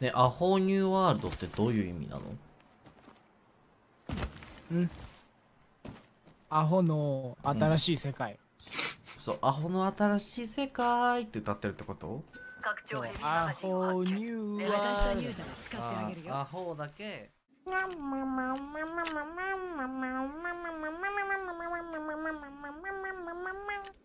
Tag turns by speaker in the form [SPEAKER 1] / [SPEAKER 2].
[SPEAKER 1] ねアホニューワールドってどういう意味なの？
[SPEAKER 2] うん？アホの新しい世界、
[SPEAKER 1] そうアホの新しい世界って歌ってるってこと？
[SPEAKER 3] 拡張ヘビ
[SPEAKER 2] アホニューワール
[SPEAKER 4] ニュータ使ってあげるよ
[SPEAKER 1] アホだけ。